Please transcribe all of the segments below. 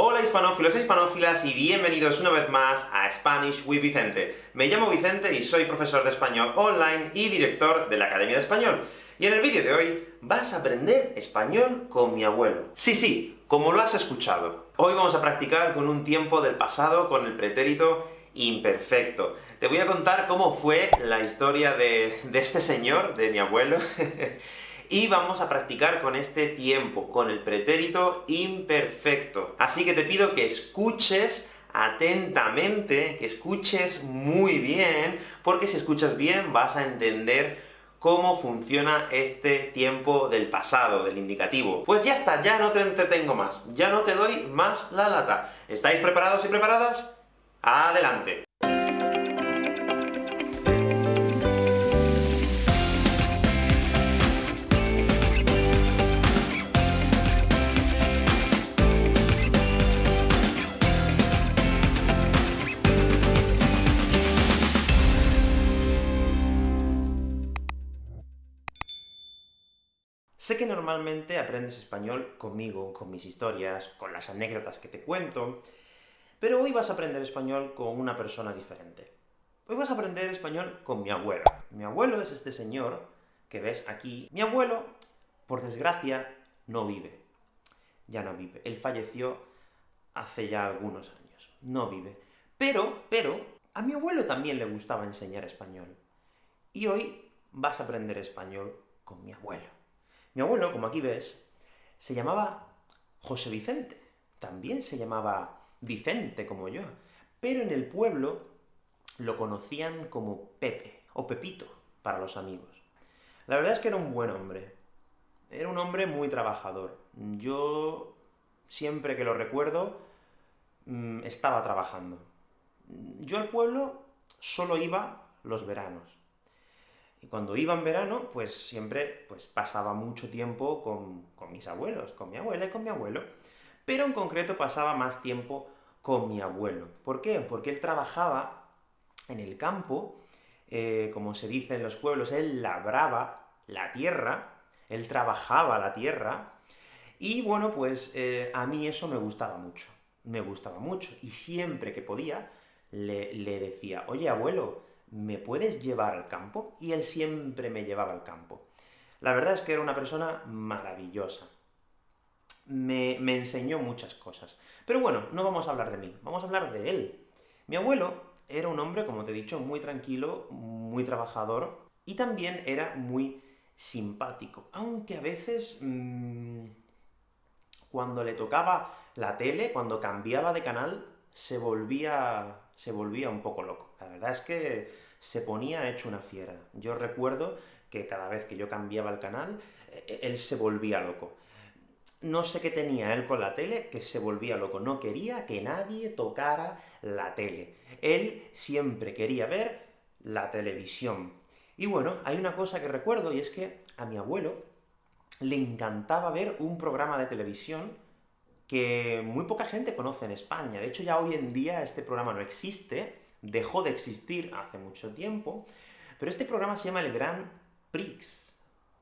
Hola hispanófilos e hispanófilas, y bienvenidos una vez más a Spanish with Vicente. Me llamo Vicente y soy profesor de español online y director de la Academia de Español. Y en el vídeo de hoy vas a aprender español con mi abuelo. Sí, sí, como lo has escuchado. Hoy vamos a practicar con un tiempo del pasado, con el pretérito imperfecto. Te voy a contar cómo fue la historia de, de este señor, de mi abuelo, y vamos a practicar con este tiempo, con el pretérito imperfecto. Así que te pido que escuches atentamente, que escuches muy bien, porque si escuchas bien vas a entender cómo funciona este tiempo del pasado, del indicativo. Pues ya está, ya no te entretengo más, ya no te doy más la lata. ¿Estáis preparados y preparadas? ¡Adelante! Normalmente aprendes español conmigo, con mis historias, con las anécdotas que te cuento, pero hoy vas a aprender español con una persona diferente. Hoy vas a aprender español con mi abuelo. Mi abuelo es este señor que ves aquí. Mi abuelo, por desgracia, no vive. Ya no vive. Él falleció hace ya algunos años. No vive. Pero, pero, a mi abuelo también le gustaba enseñar español. Y hoy vas a aprender español con mi abuelo. Mi abuelo, como aquí ves, se llamaba José Vicente, también se llamaba Vicente, como yo, pero en el pueblo lo conocían como Pepe, o Pepito, para los amigos. La verdad es que era un buen hombre, era un hombre muy trabajador. Yo, siempre que lo recuerdo, mm, estaba trabajando. Yo al pueblo solo iba los veranos. Y cuando iba en verano, pues siempre pues, pasaba mucho tiempo con, con, mis abuelos, con mi abuela y con mi abuelo, pero en concreto pasaba más tiempo con mi abuelo. ¿Por qué? Porque él trabajaba en el campo, eh, como se dice en los pueblos, él labraba la tierra, él trabajaba la tierra, y bueno, pues eh, a mí eso me gustaba mucho, me gustaba mucho, y siempre que podía, le, le decía, oye abuelo, ¿me puedes llevar al campo? Y él siempre me llevaba al campo. La verdad es que era una persona maravillosa. Me, me, enseñó muchas cosas. Pero bueno, no vamos a hablar de mí, vamos a hablar de él. Mi abuelo era un hombre, como te he dicho, muy tranquilo, muy trabajador, y también era muy simpático. Aunque a veces, mmm, cuando le tocaba la tele, cuando cambiaba de canal, se volvía, se volvía un poco loco. La verdad es que se ponía hecho una fiera. Yo recuerdo que cada vez que yo cambiaba el canal, e-, él se volvía loco. No sé qué tenía él con la tele, que se volvía loco. No quería que nadie tocara la tele. Él siempre quería ver la televisión. Y bueno, hay una cosa que recuerdo, y es que a mi abuelo le encantaba ver un programa de televisión que muy poca gente conoce en España. De hecho, ya hoy en día este programa no existe, dejó de existir hace mucho tiempo, pero este programa se llama el Grand Prix.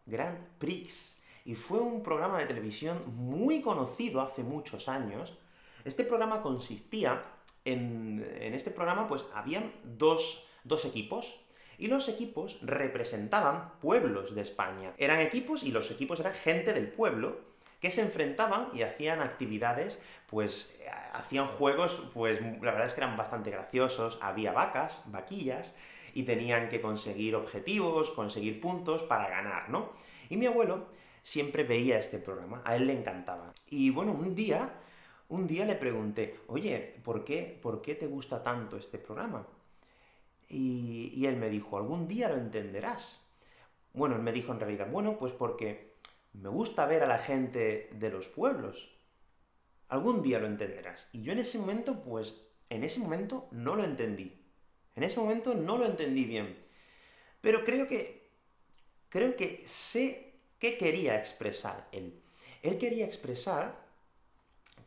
Grand Prix. Y fue un programa de televisión muy conocido hace muchos años. Este programa consistía en... en este programa, pues, habían dos, dos equipos, y los equipos representaban pueblos de España. Eran equipos, y los equipos eran gente del pueblo, que se enfrentaban y hacían actividades, pues, hacían juegos, pues, la verdad es que eran bastante graciosos, había vacas, vaquillas, y tenían que conseguir objetivos, conseguir puntos para ganar, ¿no? Y mi abuelo siempre veía este programa, a él le encantaba. Y bueno, un día, un día le pregunté, oye, ¿por qué, ¿por qué te gusta tanto este programa? Y, y él me dijo, algún día lo entenderás. Bueno, él me dijo en realidad, bueno, pues porque me gusta ver a la gente de los pueblos. Algún día lo entenderás. Y yo en ese momento, pues, en ese momento no lo entendí. En ese momento no lo entendí bien. Pero creo que, creo que sé qué quería expresar él. Él quería expresar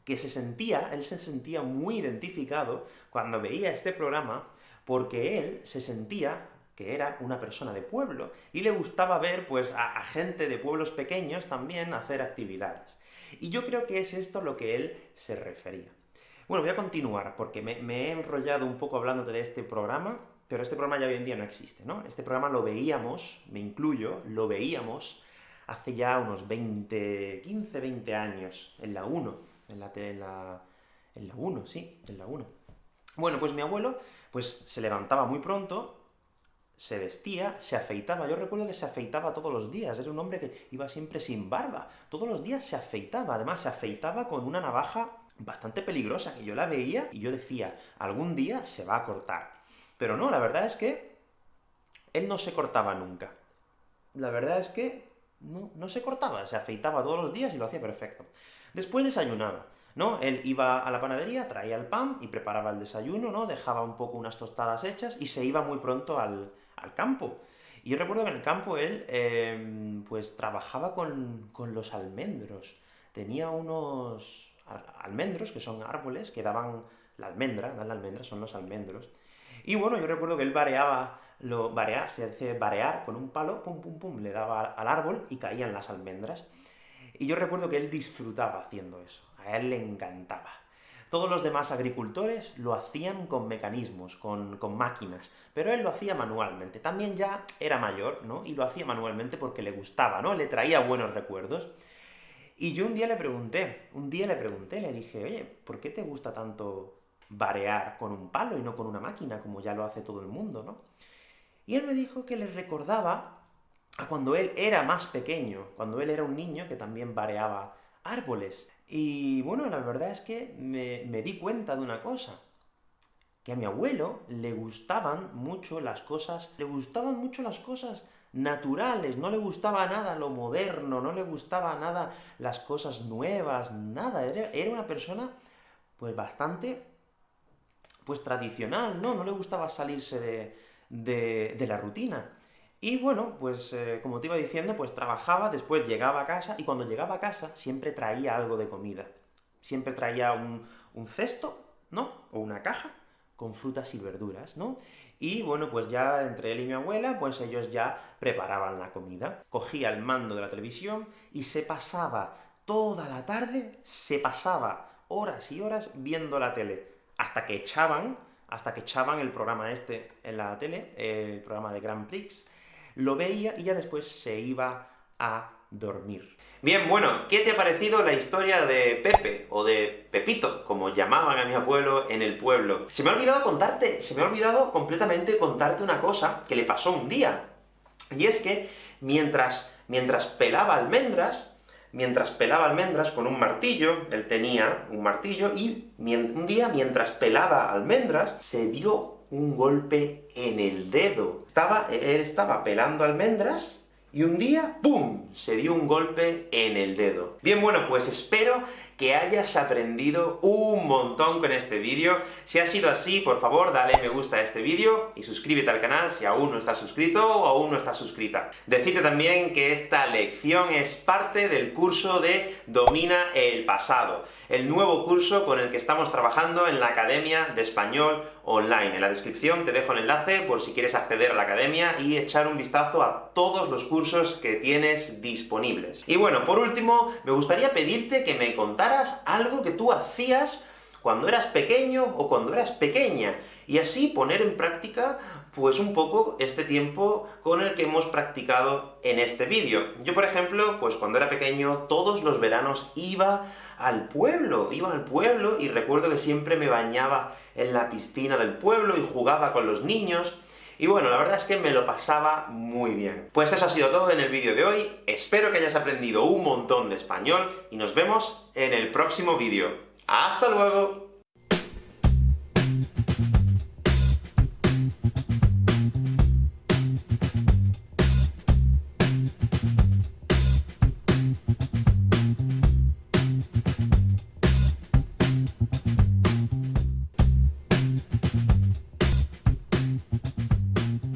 que se sentía, él se sentía muy identificado cuando veía este programa, porque él se sentía que era una persona de pueblo, y le gustaba ver, pues, a, gente de pueblos pequeños también hacer actividades. Y yo creo que es esto lo que él se refería. Bueno, voy a continuar, porque me, he enrollado un poco hablándote de este programa, pero este programa ya hoy en día no existe, ¿no? Este programa lo veíamos, me incluyo, lo veíamos hace ya unos 20, 15, 20 años, en la 1, en la, en la, en la 1, sí, en la 1. Bueno, pues mi abuelo, pues se levantaba muy pronto, se vestía, se afeitaba. Yo recuerdo que se afeitaba todos los días, era un hombre que iba siempre sin barba. Todos los días se afeitaba, además se afeitaba con una navaja bastante peligrosa, que yo la veía y yo decía, algún día se va a cortar. Pero no, la verdad es que él no se cortaba nunca. La verdad es que no, no se cortaba, se afeitaba todos los días y lo hacía perfecto. Después desayunaba. ¿no? Él iba a la panadería, traía el pan y preparaba el desayuno, ¿no? Dejaba un poco unas tostadas hechas y se iba muy pronto al, campo. Y yo recuerdo que en el campo él, em, pues trabajaba con, los almendros. Tenía unos almendros, que son árboles, que daban la almendra, dan la almendra, son los almendros. Y bueno, yo recuerdo que él vareaba, lo, varear, se hace varear con un palo, pum, pum, pum, le daba al árbol y caían las almendras. Y yo recuerdo que él disfrutaba haciendo eso, a él le encantaba. Todos los demás agricultores lo hacían con mecanismos, con, máquinas, pero él lo hacía manualmente. También ya era mayor, ¿no? Y lo hacía manualmente porque le gustaba, ¿no? Le traía buenos recuerdos. Y yo un día le pregunté, un día le pregunté, le dije, oye, ¿por qué te gusta tanto varear con un palo y no con una máquina, como ya lo hace todo el mundo, ¿no? Y él me dijo que le recordaba a cuando él era más pequeño, cuando él era un niño que también vareaba árboles. Y bueno, la verdad es que me, me, di cuenta de una cosa, que a mi abuelo le gustaban mucho las cosas, le gustaban mucho las cosas naturales, no le gustaba nada lo moderno, no le gustaba nada las cosas nuevas, nada, era, era una persona, pues bastante, pues tradicional, ¿no? No le gustaba salirse de, de, de la rutina. Y bueno, pues eh, como te iba diciendo, pues trabajaba, después llegaba a casa, y cuando llegaba a casa siempre traía algo de comida. Siempre traía un, un cesto, ¿no? O una caja con frutas y verduras, ¿no? Y bueno, pues ya entre él y mi abuela, pues ellos ya preparaban la comida. Cogía el mando de la televisión y se pasaba toda la tarde, se pasaba horas y horas viendo la tele, hasta que echaban, hasta que echaban el programa este en la tele, el programa de Grand Prix, lo veía y ya después se iba a dormir. Bien, bueno, ¿qué te ha parecido la historia de Pepe, o de Pepito, como llamaban a mi abuelo en el pueblo? Se me ha olvidado contarte, se me ha olvidado completamente contarte una cosa que le pasó un día. Y es que, mientras, mientras pelaba almendras, mientras pelaba almendras con un martillo, él tenía un martillo, y un día, mientras pelaba almendras, se dio un golpe en el dedo. Estaba, él estaba pelando almendras, y un día, ¡pum!, se dio un golpe en el dedo. Bien, bueno, pues espero que hayas aprendido un montón con este vídeo. Si ha sido así, por favor, dale me gusta a este vídeo, y suscríbete al canal si aún no estás suscrito o aún no estás suscrita. Decirte también que esta lección es parte del curso de Domina el Pasado, el nuevo curso con el que estamos trabajando en la Academia de Español Online. En la descripción te dejo el enlace por si quieres acceder a la academia y echar un vistazo a todos los cursos que tienes disponibles. Y bueno, por último, me gustaría pedirte que me contaras algo que tú hacías cuando eras pequeño o cuando eras pequeña, y así poner en práctica, pues un poco este tiempo con el que hemos practicado en este vídeo. Yo, por ejemplo, pues cuando era pequeño, todos los veranos iba al pueblo, iba al pueblo, y recuerdo que siempre me bañaba en la piscina del pueblo y jugaba con los niños, y bueno, la verdad es que me lo pasaba muy bien. Pues eso ha sido todo en el vídeo de hoy, espero que hayas aprendido un montón de español, y nos vemos en el próximo vídeo. ¡Hasta luego!